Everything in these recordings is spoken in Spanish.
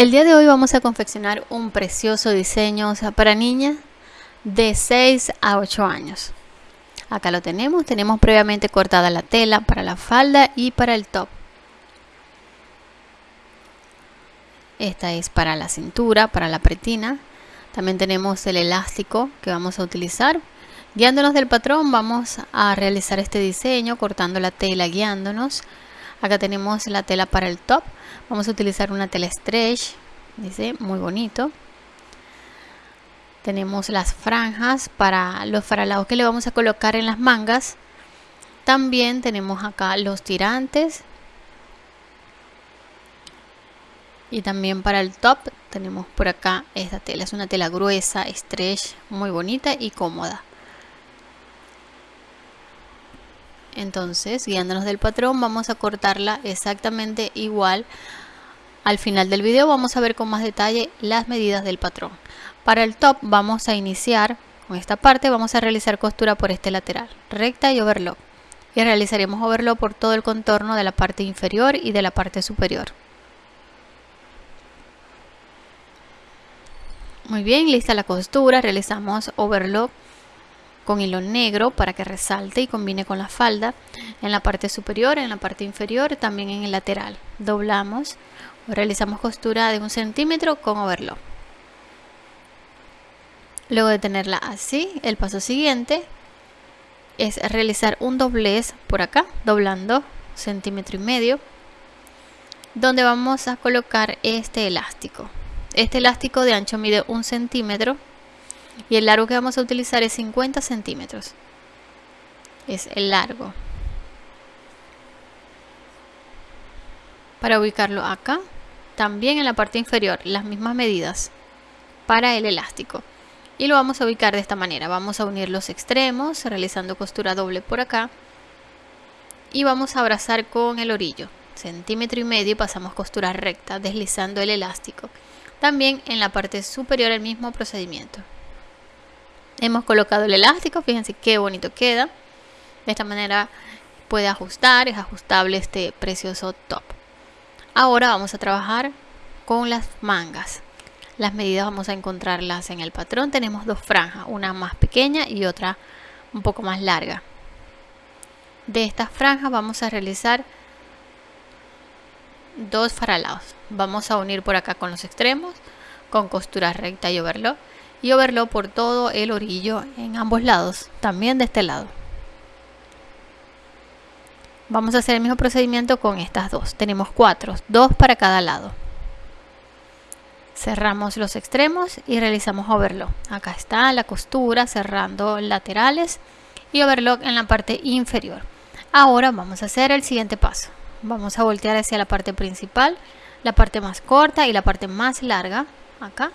El día de hoy vamos a confeccionar un precioso diseño para niñas de 6 a 8 años. Acá lo tenemos, tenemos previamente cortada la tela para la falda y para el top. Esta es para la cintura, para la pretina. También tenemos el elástico que vamos a utilizar. Guiándonos del patrón vamos a realizar este diseño cortando la tela, guiándonos. Acá tenemos la tela para el top. Vamos a utilizar una tela stretch, dice, muy bonito. Tenemos las franjas para los faralados que le vamos a colocar en las mangas. También tenemos acá los tirantes. Y también para el top tenemos por acá esta tela. Es una tela gruesa, stretch, muy bonita y cómoda. Entonces guiándonos del patrón vamos a cortarla exactamente igual. Al final del video vamos a ver con más detalle las medidas del patrón. Para el top vamos a iniciar con esta parte vamos a realizar costura por este lateral recta y overlock. Y realizaremos overlock por todo el contorno de la parte inferior y de la parte superior. Muy bien lista la costura realizamos overlock con hilo negro para que resalte y combine con la falda en la parte superior, en la parte inferior, también en el lateral. Doblamos, realizamos costura de un centímetro con overlock. Luego de tenerla así, el paso siguiente es realizar un doblez por acá, doblando centímetro y medio, donde vamos a colocar este elástico. Este elástico de ancho mide un centímetro y el largo que vamos a utilizar es 50 centímetros. Es el largo. Para ubicarlo acá también en la parte inferior las mismas medidas para el elástico. Y lo vamos a ubicar de esta manera. Vamos a unir los extremos realizando costura doble por acá. Y vamos a abrazar con el orillo. Centímetro y medio y pasamos costura recta deslizando el elástico. También en la parte superior el mismo procedimiento hemos colocado el elástico fíjense qué bonito queda. De esta manera puede ajustar es ajustable este precioso top. Ahora vamos a trabajar con las mangas. Las medidas vamos a encontrarlas en el patrón. Tenemos dos franjas una más pequeña y otra un poco más larga. De estas franjas vamos a realizar dos faralados vamos a unir por acá con los extremos con costura recta y overlock y overlock por todo el orillo en ambos lados, también de este lado. Vamos a hacer el mismo procedimiento con estas dos. Tenemos cuatro, dos para cada lado. Cerramos los extremos y realizamos overlock. Acá está la costura cerrando laterales y overlock en la parte inferior. Ahora vamos a hacer el siguiente paso. Vamos a voltear hacia la parte principal, la parte más corta y la parte más larga. Acá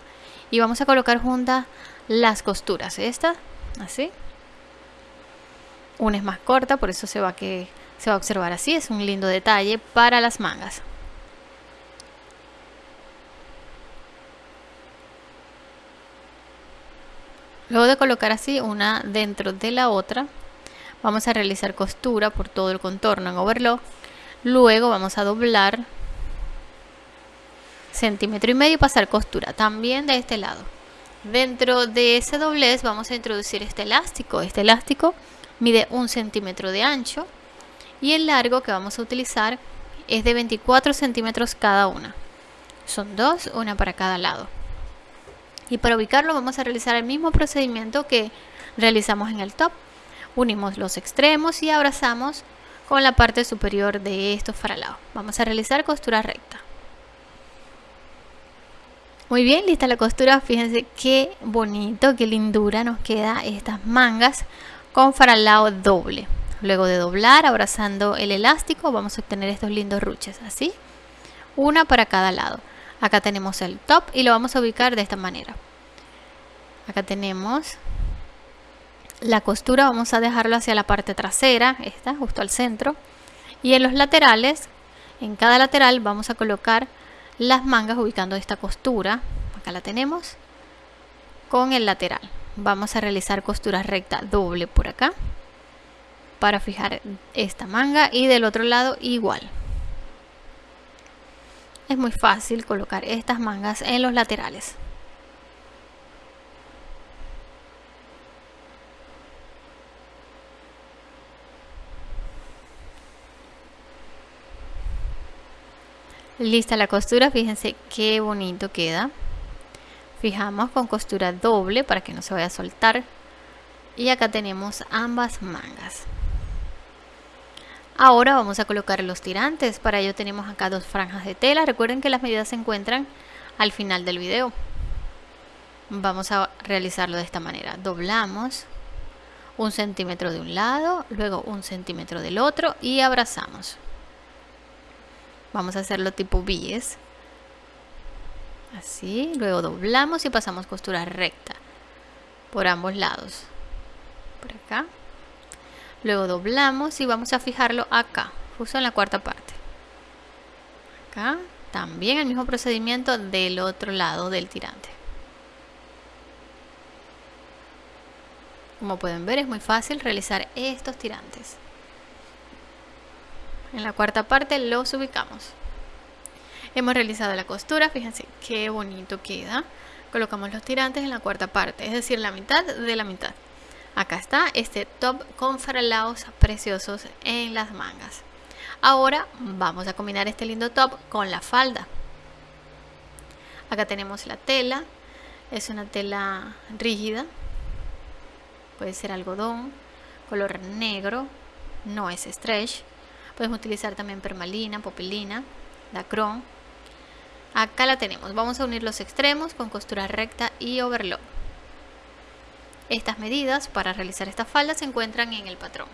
y vamos a colocar juntas las costuras. Esta así. Una es más corta por eso se va que se va a observar así. Es un lindo detalle para las mangas. Luego de colocar así una dentro de la otra vamos a realizar costura por todo el contorno en overlock. Luego vamos a doblar centímetro y medio pasar costura también de este lado. Dentro de ese doblez vamos a introducir este elástico. Este elástico mide un centímetro de ancho y el largo que vamos a utilizar es de 24 centímetros cada una. Son dos una para cada lado. Y para ubicarlo vamos a realizar el mismo procedimiento que realizamos en el top. Unimos los extremos y abrazamos con la parte superior de estos faralados vamos a realizar costura recta muy bien, lista la costura. Fíjense qué bonito, qué lindura nos queda estas mangas con faralao doble. Luego de doblar, abrazando el elástico, vamos a obtener estos lindos ruches, así. Una para cada lado. Acá tenemos el top y lo vamos a ubicar de esta manera. Acá tenemos la costura, vamos a dejarlo hacia la parte trasera, esta, justo al centro. Y en los laterales, en cada lateral vamos a colocar las mangas ubicando esta costura acá la tenemos con el lateral vamos a realizar costura recta doble por acá para fijar esta manga y del otro lado igual es muy fácil colocar estas mangas en los laterales. Lista la costura, fíjense qué bonito queda. Fijamos con costura doble para que no se vaya a soltar. Y acá tenemos ambas mangas. Ahora vamos a colocar los tirantes. Para ello tenemos acá dos franjas de tela. Recuerden que las medidas se encuentran al final del video. Vamos a realizarlo de esta manera. Doblamos un centímetro de un lado, luego un centímetro del otro y abrazamos. Vamos a hacerlo tipo bies. Así, luego doblamos y pasamos costura recta por ambos lados. Por acá. Luego doblamos y vamos a fijarlo acá, justo en la cuarta parte. Acá, también el mismo procedimiento del otro lado del tirante. Como pueden ver es muy fácil realizar estos tirantes. En la cuarta parte los ubicamos. Hemos realizado la costura, fíjense qué bonito queda. Colocamos los tirantes en la cuarta parte, es decir, la mitad de la mitad. Acá está este top con faralaos preciosos en las mangas. Ahora vamos a combinar este lindo top con la falda. Acá tenemos la tela, es una tela rígida, puede ser algodón, color negro, no es stretch. Podemos utilizar también permalina, popelina, dacron. Acá la tenemos. Vamos a unir los extremos con costura recta y overlock. Estas medidas para realizar esta falda se encuentran en el patrón.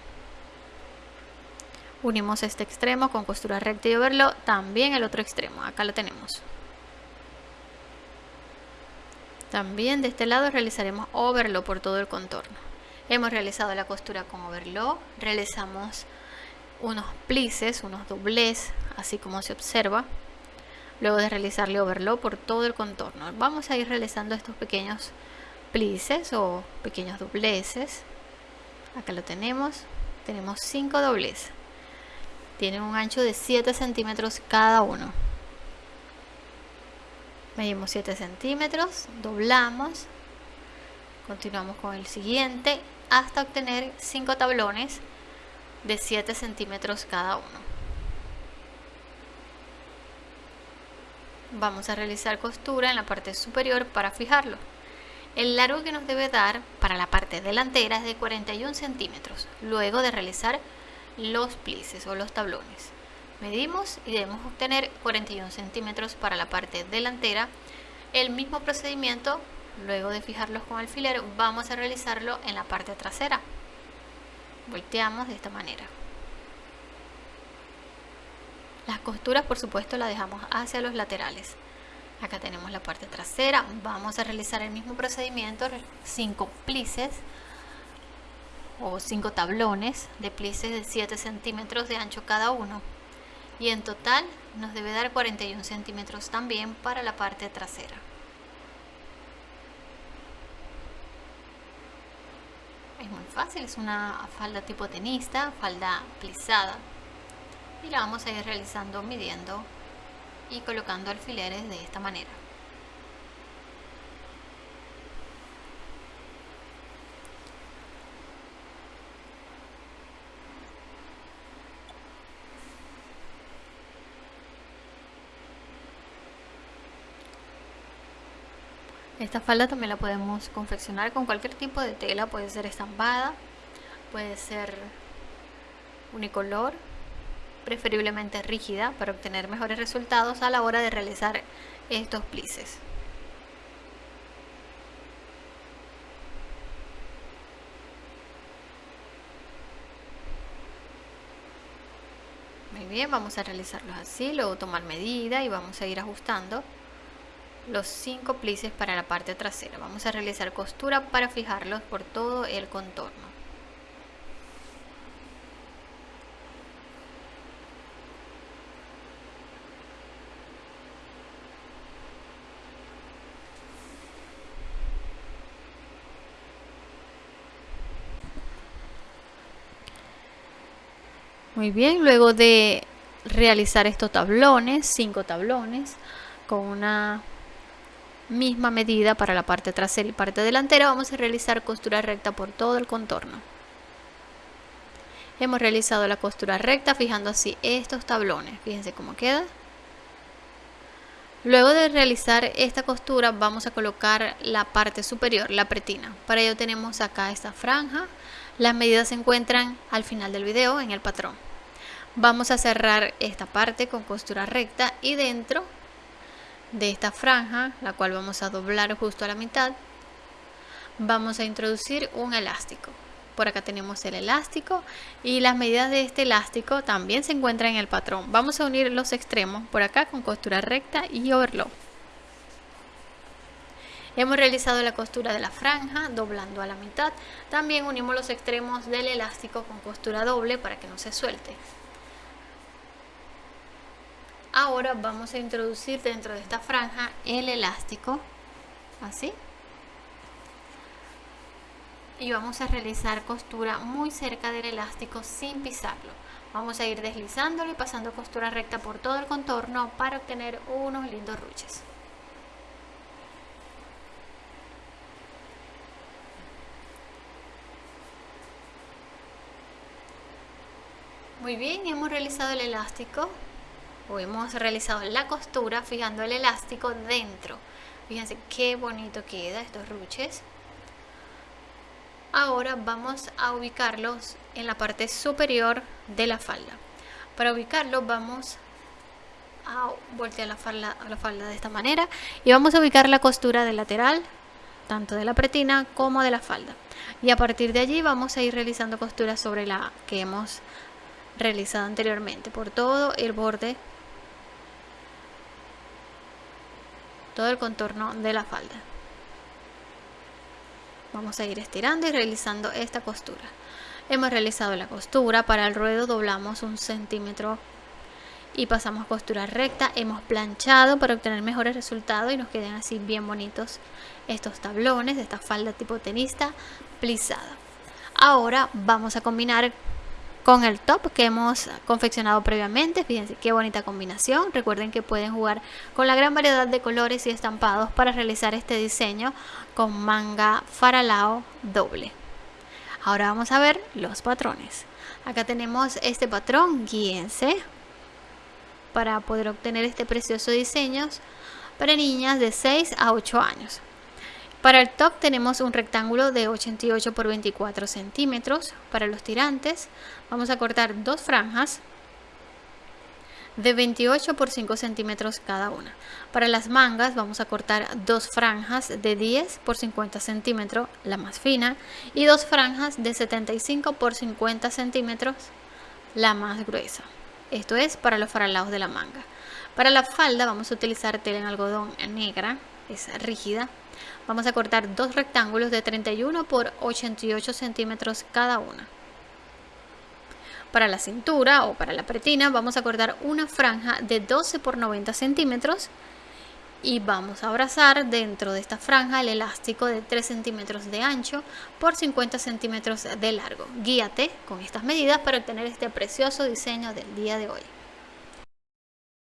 Unimos este extremo con costura recta y overlock, también el otro extremo. Acá lo tenemos. También de este lado realizaremos overlock por todo el contorno. Hemos realizado la costura con overlock, realizamos unos plices, unos doblez, así como se observa. Luego de realizarle overlock por todo el contorno. Vamos a ir realizando estos pequeños plices o pequeños dobleces. Acá lo tenemos. Tenemos 5 dobleces. Tienen un ancho de 7 centímetros cada uno. Medimos 7 centímetros, doblamos, continuamos con el siguiente hasta obtener 5 tablones de 7 centímetros cada uno. Vamos a realizar costura en la parte superior para fijarlo. El largo que nos debe dar para la parte delantera es de 41 centímetros, luego de realizar los plices o los tablones. Medimos y debemos obtener 41 centímetros para la parte delantera. El mismo procedimiento, luego de fijarlos con alfiler, vamos a realizarlo en la parte trasera volteamos de esta manera. Las costuras por supuesto las dejamos hacia los laterales. Acá tenemos la parte trasera. Vamos a realizar el mismo procedimiento 5 plices o 5 tablones de plices de 7 centímetros de ancho cada uno. Y en total nos debe dar 41 centímetros también para la parte trasera es muy fácil, es una falda tipo tenista, falda plisada y la vamos a ir realizando midiendo y colocando alfileres de esta manera. Esta falda también la podemos confeccionar con cualquier tipo de tela, puede ser estampada, puede ser unicolor, preferiblemente rígida para obtener mejores resultados a la hora de realizar estos plices. Muy bien, vamos a realizarlos así, luego tomar medida y vamos a ir ajustando los cinco plices para la parte trasera. Vamos a realizar costura para fijarlos por todo el contorno. Muy bien, luego de realizar estos tablones, cinco tablones, con una misma medida para la parte trasera y parte delantera. Vamos a realizar costura recta por todo el contorno. Hemos realizado la costura recta fijando así estos tablones. Fíjense cómo queda. Luego de realizar esta costura vamos a colocar la parte superior, la pretina. Para ello tenemos acá esta franja. Las medidas se encuentran al final del video en el patrón. Vamos a cerrar esta parte con costura recta y dentro de esta franja, la cual vamos a doblar justo a la mitad, vamos a introducir un elástico. Por acá tenemos el elástico y las medidas de este elástico también se encuentran en el patrón. Vamos a unir los extremos por acá con costura recta y overlock. Hemos realizado la costura de la franja doblando a la mitad. También unimos los extremos del elástico con costura doble para que no se suelte. Ahora vamos a introducir dentro de esta franja el elástico, así y vamos a realizar costura muy cerca del elástico sin pisarlo. Vamos a ir deslizándolo y pasando costura recta por todo el contorno para obtener unos lindos ruches. Muy bien, hemos realizado el elástico hemos realizado la costura fijando el elástico dentro. Fíjense qué bonito queda estos ruches. Ahora vamos a ubicarlos en la parte superior de la falda. Para ubicarlos vamos a voltear la falda, la falda de esta manera y vamos a ubicar la costura del lateral, tanto de la pretina como de la falda. Y a partir de allí vamos a ir realizando costuras sobre la que hemos realizado anteriormente por todo el borde, todo el contorno de la falda. Vamos a ir estirando y realizando esta costura. Hemos realizado la costura para el ruedo doblamos un centímetro y pasamos costura recta. Hemos planchado para obtener mejores resultados y nos queden así bien bonitos estos tablones de esta falda tipo tenista plisada. Ahora vamos a combinar con el top que hemos confeccionado previamente. Fíjense qué bonita combinación. Recuerden que pueden jugar con la gran variedad de colores y estampados para realizar este diseño con manga faralao doble. Ahora vamos a ver los patrones. Acá tenemos este patrón, guíense para poder obtener este precioso diseño para niñas de 6 a 8 años. Para el top tenemos un rectángulo de 88 por 24 centímetros. Para los tirantes vamos a cortar dos franjas de 28 por 5 centímetros cada una. Para las mangas vamos a cortar dos franjas de 10 por 50 centímetros, la más fina, y dos franjas de 75 por 50 centímetros, la más gruesa. Esto es para los faralados de la manga. Para la falda vamos a utilizar tela en algodón negra, es rígida, Vamos a cortar dos rectángulos de 31 por 88 centímetros cada una. Para la cintura o para la pretina vamos a cortar una franja de 12 por 90 centímetros y vamos a abrazar dentro de esta franja el elástico de 3 centímetros de ancho por 50 centímetros de largo. Guíate con estas medidas para obtener este precioso diseño del día de hoy.